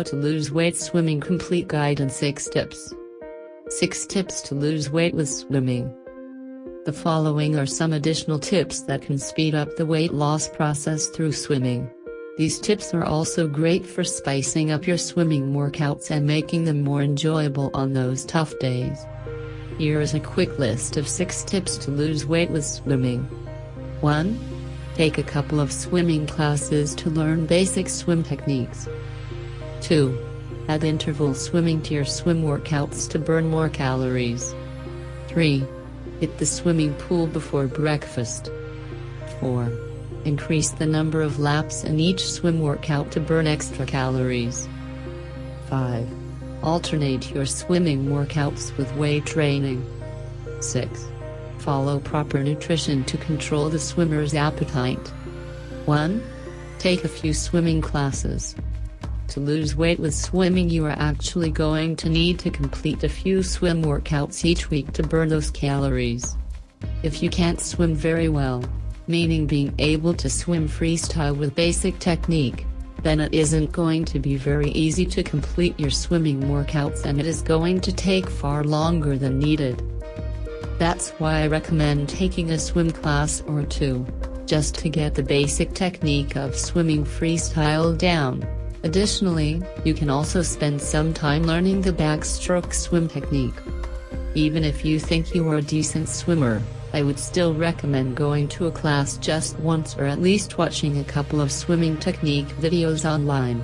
How to lose weight swimming complete guide and 6 tips. 6 tips to lose weight with swimming. The following are some additional tips that can speed up the weight loss process through swimming. These tips are also great for spicing up your swimming workouts and making them more enjoyable on those tough days. Here is a quick list of 6 tips to lose weight with swimming. 1. Take a couple of swimming classes to learn basic swim techniques. 2. Add interval swimming to your swim workouts to burn more calories. 3. Hit the swimming pool before breakfast. 4. Increase the number of laps in each swim workout to burn extra calories. 5. Alternate your swimming workouts with weight training. 6. Follow proper nutrition to control the swimmer's appetite. 1. Take a few swimming classes. To lose weight with swimming you are actually going to need to complete a few swim workouts each week to burn those calories. If you can't swim very well, meaning being able to swim freestyle with basic technique, then it isn't going to be very easy to complete your swimming workouts and it is going to take far longer than needed. That's why I recommend taking a swim class or two, just to get the basic technique of swimming freestyle down. Additionally, you can also spend some time learning the backstroke swim technique. Even if you think you are a decent swimmer, I would still recommend going to a class just once or at least watching a couple of swimming technique videos online.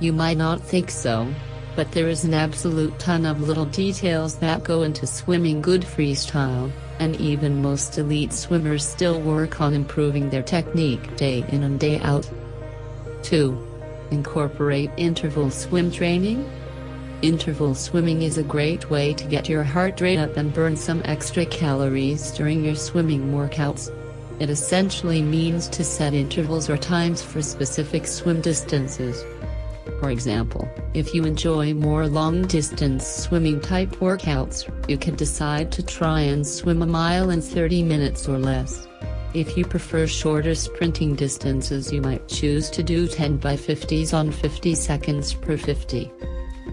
You might not think so, but there is an absolute ton of little details that go into swimming good freestyle, and even most elite swimmers still work on improving their technique day in and day out. 2. Incorporate interval swim training. Interval swimming is a great way to get your heart rate up and burn some extra calories during your swimming workouts. It essentially means to set intervals or times for specific swim distances. For example, if you enjoy more long-distance swimming type workouts, you can decide to try and swim a mile in 30 minutes or less. If you prefer shorter sprinting distances you might choose to do 10 by 50s on 50 seconds per 50.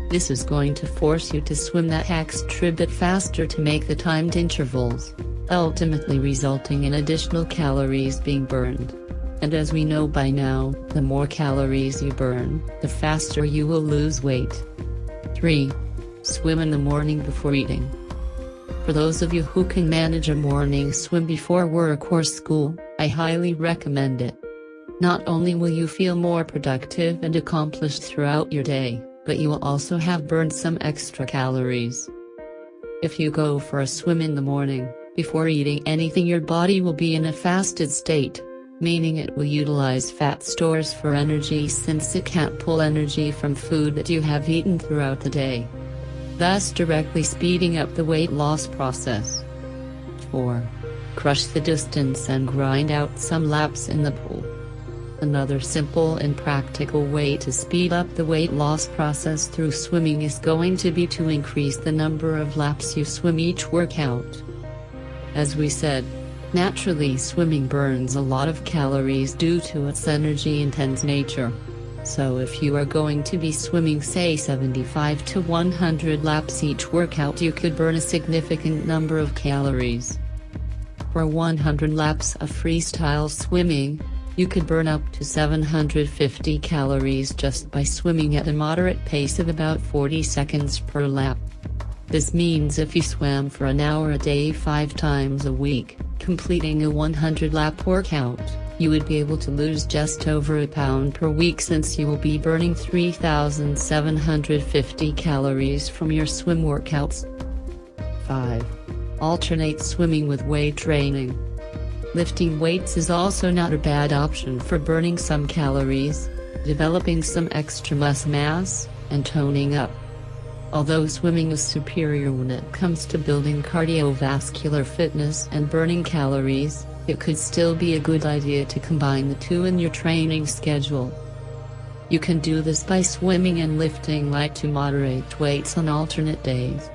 This is going to force you to swim that extra bit faster to make the timed intervals, ultimately resulting in additional calories being burned. And as we know by now, the more calories you burn, the faster you will lose weight. 3. Swim in the morning before eating. For those of you who can manage a morning swim before work or school, I highly recommend it. Not only will you feel more productive and accomplished throughout your day, but you will also have burned some extra calories. If you go for a swim in the morning, before eating anything your body will be in a fasted state, meaning it will utilize fat stores for energy since it can't pull energy from food that you have eaten throughout the day. Thus directly speeding up the weight loss process. 4. Crush the distance and grind out some laps in the pool. Another simple and practical way to speed up the weight loss process through swimming is going to be to increase the number of laps you swim each workout. As we said, Naturally swimming burns a lot of calories due to its energy-intense nature. So if you are going to be swimming say 75 to 100 laps each workout you could burn a significant number of calories. For 100 laps of freestyle swimming, you could burn up to 750 calories just by swimming at a moderate pace of about 40 seconds per lap. This means if you swam for an hour a day 5 times a week, completing a 100 lap workout, you would be able to lose just over a pound per week since you will be burning 3,750 calories from your swim workouts. 5. Alternate swimming with weight training. Lifting weights is also not a bad option for burning some calories, developing some extra muscle mass, and toning up. Although swimming is superior when it comes to building cardiovascular fitness and burning calories, it could still be a good idea to combine the two in your training schedule. You can do this by swimming and lifting light to moderate weights on alternate days.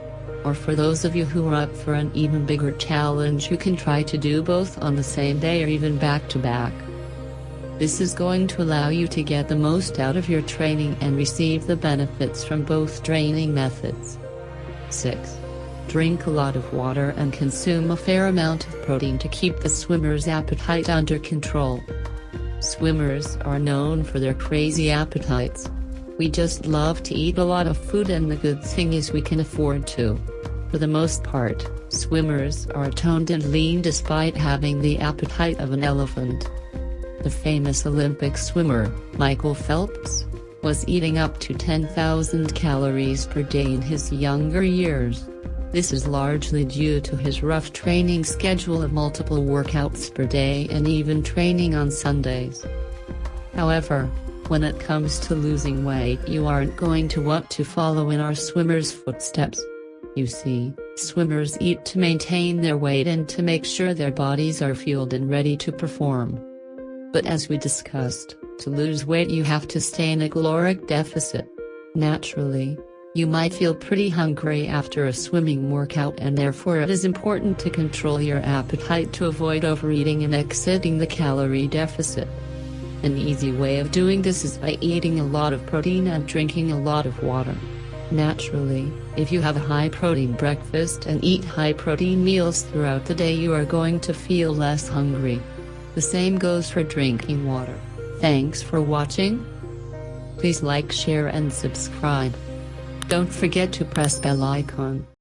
Or for those of you who are up for an even bigger challenge you can try to do both on the same day or even back to back. This is going to allow you to get the most out of your training and receive the benefits from both training methods. 6. Drink a lot of water and consume a fair amount of protein to keep the swimmer's appetite under control. Swimmers are known for their crazy appetites. We just love to eat a lot of food and the good thing is we can afford to. For the most part, swimmers are toned and lean despite having the appetite of an elephant. The famous Olympic swimmer, Michael Phelps, was eating up to 10,000 calories per day in his younger years. This is largely due to his rough training schedule of multiple workouts per day and even training on Sundays. However, when it comes to losing weight you aren't going to want to follow in our swimmers' footsteps. You see, swimmers eat to maintain their weight and to make sure their bodies are fueled and ready to perform. But as we discussed, to lose weight you have to stay in a caloric deficit. Naturally, you might feel pretty hungry after a swimming workout and therefore it is important to control your appetite to avoid overeating and exceeding the calorie deficit. An easy way of doing this is by eating a lot of protein and drinking a lot of water. Naturally, if you have a high protein breakfast and eat high protein meals throughout the day you are going to feel less hungry. The same goes for drinking water. Thanks for watching. Please like share and subscribe. Don't forget to press bell icon.